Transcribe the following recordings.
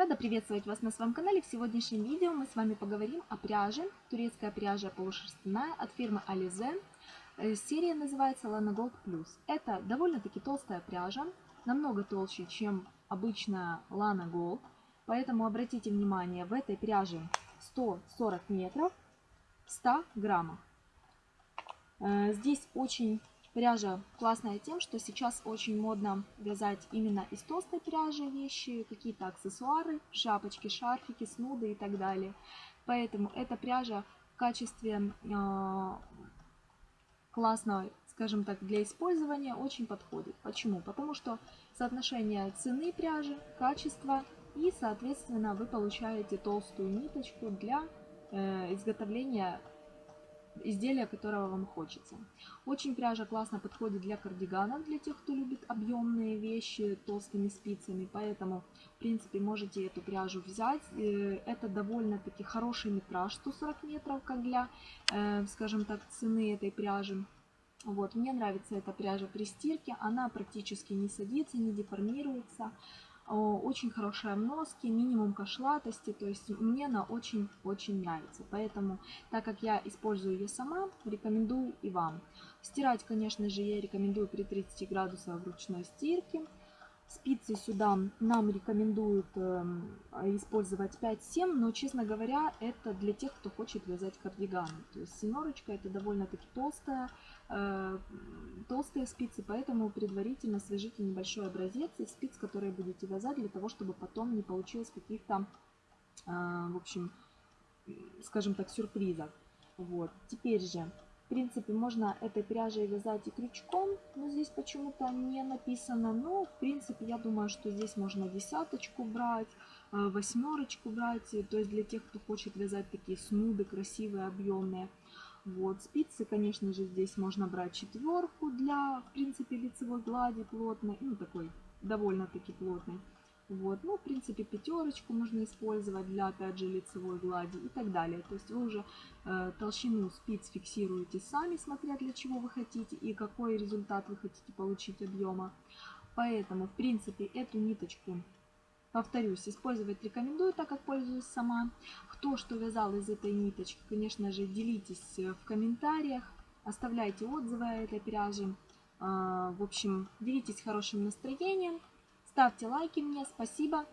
Рада приветствовать вас на своем канале. В сегодняшнем видео мы с вами поговорим о пряже. Турецкая пряжа полушерстяная от фирмы Alize. Э, серия называется Lana Gold Plus. Это довольно-таки толстая пряжа, намного толще, чем обычная Lana Gold. Поэтому обратите внимание, в этой пряже 140 метров, 100 граммов. Э, здесь очень Пряжа классная тем, что сейчас очень модно вязать именно из толстой пряжи вещи, какие-то аксессуары, шапочки, шарфики, снуды и так далее. Поэтому эта пряжа в качестве э, классной, скажем так, для использования очень подходит. Почему? Потому что соотношение цены пряжи, качества и, соответственно, вы получаете толстую ниточку для э, изготовления изделия, которого вам хочется. Очень пряжа классно подходит для кардиганов, для тех, кто любит объемные вещи толстыми спицами, поэтому, в принципе, можете эту пряжу взять. Э, это довольно-таки хороший метраж, 140 метров, как для, э, скажем так, цены этой пряжи. Вот, мне нравится эта пряжа при стирке, она практически не садится, не деформируется очень хорошая в носке, минимум кошлатости, то есть мне она очень-очень нравится. Поэтому, так как я использую ее сама, рекомендую и вам. Стирать, конечно же, я рекомендую при 30 градусах ручной стирки. Спицы сюда нам рекомендуют э, использовать 5-7, но, честно говоря, это для тех, кто хочет вязать кардиганы. То есть семерочка это довольно-таки толстая, э, толстые спицы, поэтому предварительно свяжите небольшой образец из спиц, которые будете вязать, для того, чтобы потом не получилось каких-то, э, в общем, скажем так, сюрпризов. Вот. Теперь же принципе, можно этой пряжей вязать и крючком, но здесь почему-то не написано. Но, в принципе, я думаю, что здесь можно десяточку брать, э, восьмерочку брать. То есть для тех, кто хочет вязать такие снуды красивые, объемные. Вот, спицы, конечно же, здесь можно брать четверку для, в принципе, лицевой глади плотной, ну, такой довольно-таки плотной. Вот, ну, в принципе, пятерочку можно использовать для, опять же, лицевой глади и так далее. То есть вы уже э, толщину спиц фиксируете сами, смотря для чего вы хотите и какой результат вы хотите получить объема. Поэтому, в принципе, эту ниточку, повторюсь, использовать рекомендую, так как пользуюсь сама. Кто что вязал из этой ниточки, конечно же, делитесь э, в комментариях, оставляйте отзывы о этой пряже. Э, в общем, делитесь хорошим настроением. Ставьте лайки мне, спасибо.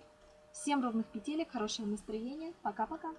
Всем ровных петелек, хорошего настроения. Пока-пока.